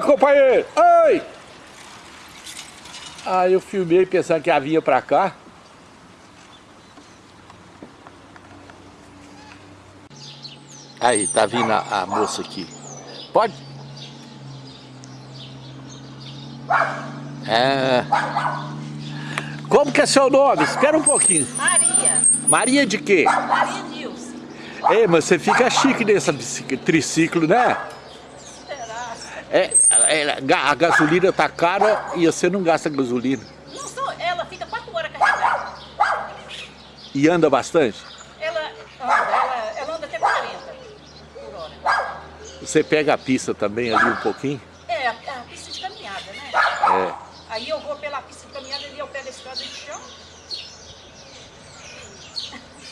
Companheiro! Oi! Aí eu filmei pensando que ela vinha pra cá. Aí, tá vindo a, a moça aqui. Pode? É... Como que é seu nome? Espera um pouquinho. Maria. Maria de quê? Maria Nilce. Ei, mas você fica chique nessa triciclo, né? É, é, a gasolina tá cara e você não gasta gasolina. Não sou, ela fica quatro horas carregada. E anda bastante? Ela anda, ela, ela anda até 40 por hora. Você pega a pista também ali um pouquinho? É, a, a pista de caminhada, né? É. Aí eu vou pela pista de caminhada e eu pego a estrada de chão.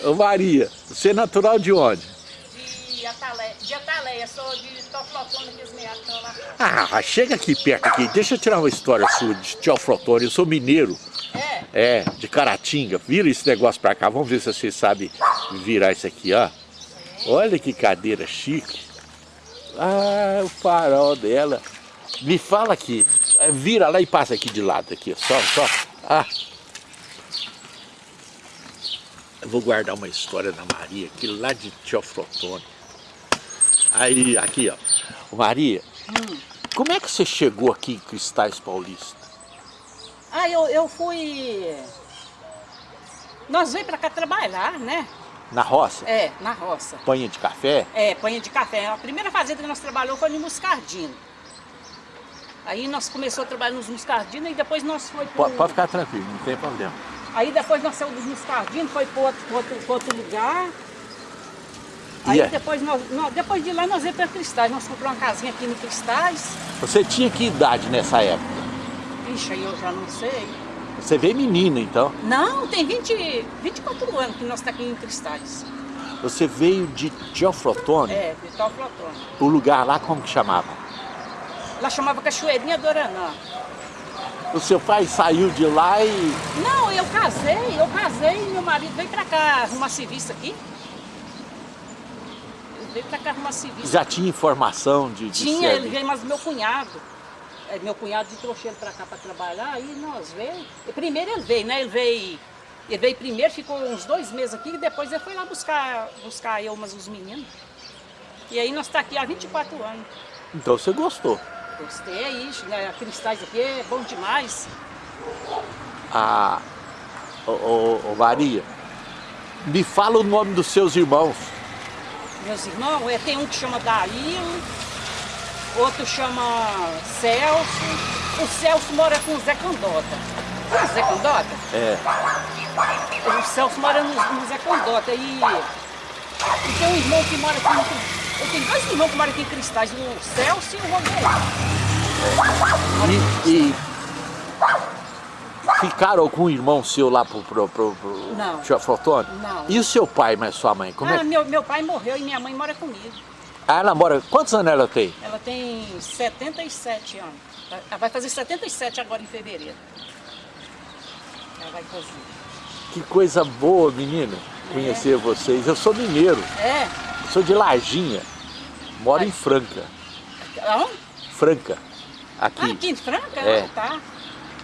Ô Maria, você é natural de onde? De Ataleia, de Ataleia, sou de que os meados estão lá. Ah, chega aqui perto aqui, deixa eu tirar uma história sua de Teoflotone, eu sou mineiro. É? É, de Caratinga. Vira esse negócio pra cá, vamos ver se você sabe virar isso aqui, ó. Olha que cadeira chique. Ah, o farol dela. Me fala aqui, é, vira lá e passa aqui de lado, aqui, só, só. Ah. Eu vou guardar uma história da Maria, aqui lá de Teoflotone. Aí, aqui, ó. Maria, Hum. como é que você chegou aqui em Cristais Paulista? Ah, eu, eu fui... Nós veio pra cá trabalhar, né? Na roça? É, na roça. Panha de café? É, panha de café. A primeira fazenda que nós trabalhamos foi no Muscardino. Aí nós começamos a trabalhar nos Muscardino e depois nós foi pro... Pode, pode ficar tranquilo, não tem problema. Aí depois nós saímos dos Muscardino, foi para outro, outro, outro lugar. Aí é? depois, nós, nós- depois de lá nós viemos para Cristais. Nós compramos uma casinha aqui no Cristais. Você tinha que idade nessa época? Ixi, aí eu já não sei. Você veio menina, então. Não, tem 20, 24 anos que nós estamos aqui em Cristais. Você veio de Teoflotone, É, de Platônio. o lugar lá como que chamava? Lá chamava Cachoeirinha do Oranã. O seu pai saiu de lá e... Não, eu casei, eu casei e meu marido veio pra cá arrumar serviço aqui. Veio pra cá arrumar serviço. Já tinha informação de, de Tinha, ele veio, mas meu cunhado. é, meu cunhado trouxe ele pra cá pra trabalhar, aí nós veio. E primeiro ele veio, né? Ele veio. Ele veio primeiro, ficou uns dois meses aqui, e depois ele foi lá buscar, buscar eu, mas os meninos. E aí nós tá aqui há 24 anos. Então você gostou. Gostei, ixi, né? A Cristais aqui é bom demais. A... Ô, ô, ô, Maria, me fala o nome dos seus irmãos. Meus irmãos, é, tem um que chama Daílo, outro chama Celso. O Celso mora com o Zé Candota. O Zé Candota? É. O Celso mora no, no Zé Candota. E, e tem um irmão que mora aqui. Eu tenho dois irmãos que moram aqui em Cristais, o Celso e o Romero. E, e ficaram com o irmão seu lá pro, pro, pro, pro Não. Não. E o seu pai, mas sua mãe? Como ah, é? meu, meu pai morreu e minha mãe mora comigo. Ah, ela mora... Quantos anos ela tem? Ela tem 77 anos. Ela vai fazer 77 agora em fevereiro. Ela vai fazer. Que coisa boa, menina, conhecer vocês. Eu sou mineiro, É? eu sou de Lajinha. Moro em Franca. Aonde? Franca. Ah, Aqui. aqui em Franca? É. Ah, tá.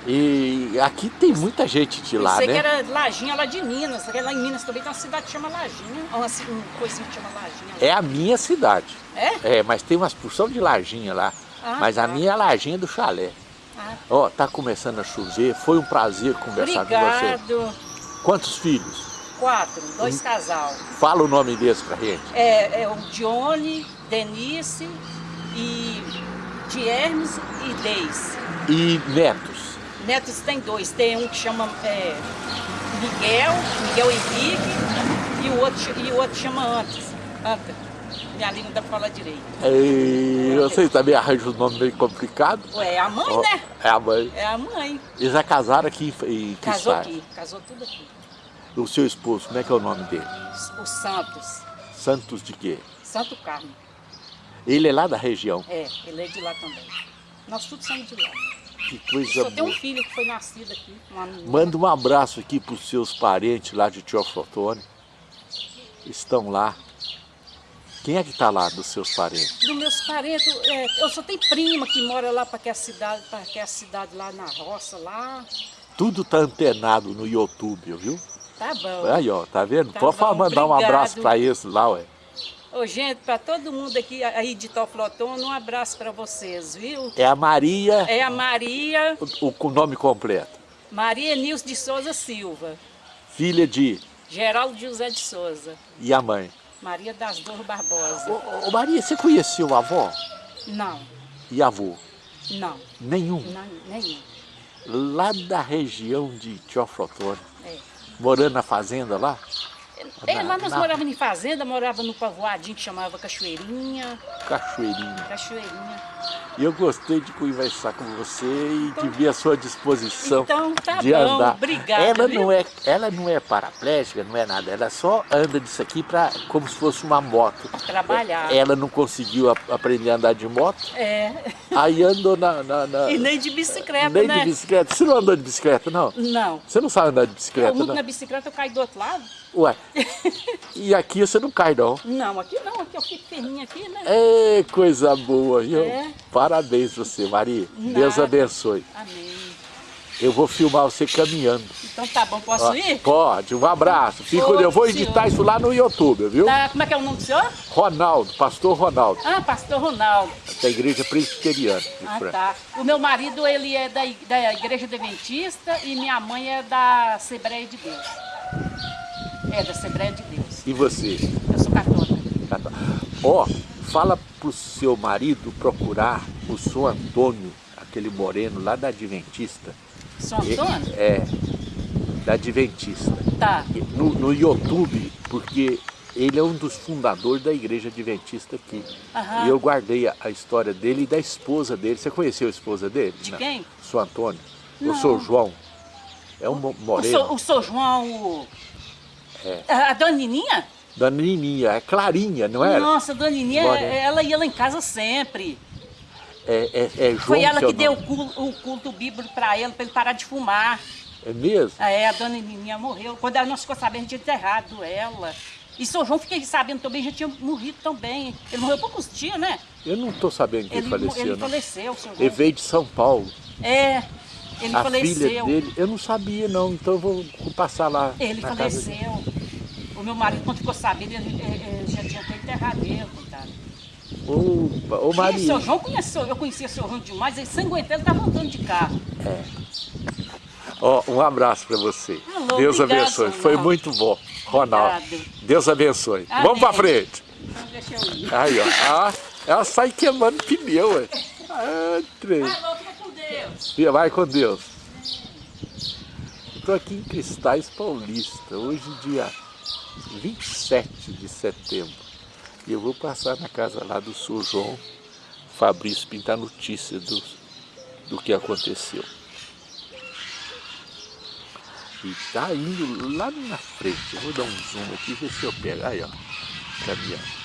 E aqui tem muita gente de lá, né? que era Lajinha lá de Minas. Lá em Minas também tem uma cidade que chama Lajinha. Uma, coisinha que chama Lajinha. É a minha cidade. É? É, mas tem umas porção de Lajinha lá. Ah, mas a tá. minha é a Lajinha do chalé. Ah, Ó, tá começando a chover. Foi um prazer conversar com você. obrigado. Quantos filhos? Quatro, dois Hum. casal. Fala o nome deles pra gente. É, é o Johnny, Denise e de Hermes e Deis. E netos. Netos tem dois. Tem um que chama é, Miguel, Miguel Henrique, e o outro, e o outro chama Antes. Anta. Minha língua não dá pra falar direito. E vocês também arranjam um nome meio complicado. Ué, é a mãe, Ó, né? É a mãe. É a mãe. Eles já casaram aqui em em Casou aqui, casou tudo aqui. O seu esposo, como é que é o nome dele? O Santos, Santos de quê? Santo Carmo. Ele é lá da região. É, ele é de lá também. Nós todos somos de lá. Que coisa Só tem um filho que foi nascido aqui. Uma. Manda um abraço aqui para os seus parentes lá de Teoflotone. Estão lá. Quem é que está lá dos seus parentes? Dos meus parentes, é, eu só tenho prima que mora lá para aquela cidade, para aquela cidade lá na roça, lá. Tudo tá antenado no YouTube, viu? Tá bom. Aí, ó, tá vendo? Tá Pode bom, mandar um obrigado. abraço para esse lá, ué. Ô, gente, para todo mundo aqui aí de Toflotona, um abraço para vocês, viu? É a Maria, É a Maria, o, o nome completo. Maria Nilce de Souza Silva, Filha de... Geraldo José de Souza, E a mãe? Maria das Dores Barbosa. Ô, ô, Maria, você conheceu a avó Não, e avô? não, Nenhum. não, nenhum. Lá da região de Teoflotone, É. morando na fazenda lá? É, lá nós Na- morávamos em fazenda, morava no povoadinho que chamava Cachoeirinha, Cachoeirinha. Cachoeirinha. E eu gostei de conversar com você e de ver a sua disposição Então tá de bom, andar. obrigada, Ela viu? não é, ela não é paraplégica, não é nada. Ela só anda disso aqui pra, como se fosse uma moto. Trabalhar. Ela não conseguiu a- aprender a andar de moto, É, aí andou na, na- na- e nem de bicicleta, nem né? de bicicleta. Você não andou de bicicleta, não? Não. Você não sabe andar de Eu bicicleta, muito não? na bicicleta, eu caio do outro lado. Ué, e aqui você não cai, não. Não, aqui não, aqui eu fico firminha aqui, né? É coisa boa, viu? É. Parabéns você, Maria. Nada. Deus abençoe. Amém. Eu vou filmar você caminhando. Então tá bom, posso Ó, ir? Pode, um abraço. Fico, eu vou editar senhor. isso lá no YouTube, viu? Tá, como é que é o nome do senhor? Ronaldo, pastor Ronaldo, Ah, pastor Ronaldo. da igreja presbiteriana de Ah, Franca. tá. O meu marido, ele é da, da Igreja Adventista e minha mãe é da Assembleia de Deus. É, da Assembleia de Deus. E você? Eu sou católica. Tá. Ó, fala pro seu marido procurar o São Antônio, aquele moreno lá da Adventista. São Antônio? É, da Adventista. Tá. No, no YouTube, porque ele é um dos fundadores da igreja adventista aqui. Aham. E eu guardei a, a história dele e da esposa dele. Você conheceu a esposa dele? De Não. quem? Sou Antônio. Não. Eu sou João. É um mo- O moreno. seu, o seu João, o... É. A, a dona Nininha? Da Nininha, é Clarinha, não era? Nossa, a dona Nininha, ela ia lá em casa sempre. É, é, é João Foi ela que deu o culto, o culto bíblico para ele, para ele parar de fumar. É mesmo? É, a dona Nininha morreu. Quando ela- nós ficou sabendo, a gente tinha enterrado ela. E seu João, fiquei sabendo também, já tinha morrido também. Ele morreu poucos dias, né? Eu não estou sabendo que ele, Ele, faleceu, ele não. faleceu, seu João. Ele veio de São Paulo. É, ele a faleceu. filha dele, eu não sabia não, então eu vou passar lá Ele na casa dele. faleceu. O meu marido, quando ficou sabendo, ele, ele- já tinha até enterrado ele, coitado. Opa, ô E Maria. seu João conheceu, eu conhecia seu João demais, ele sem aguentar, ele estava andando de carro. Ó, um abraço para você. Alô, Deus obrigado, abençoe. Ronaldo. Foi muito bom, Ronaldo. Obrigado. Deus abençoe. Amém. Vamos para frente. Então deixa eu ir. Aí, ó. Ah, ela sai queimando pneu, ué. Ah, trem. Alô, fica com Deus. Vai com Deus. Estou aqui em Cristais Paulista, hoje dia 27 de setembro. E eu vou passar na casa lá do Sr. João Fabrício pintar notícia do, do que aconteceu. E tá indo lá na frente. Eu vou dar um zoom aqui e ver se eu pego. Aí, ó. Caminhando.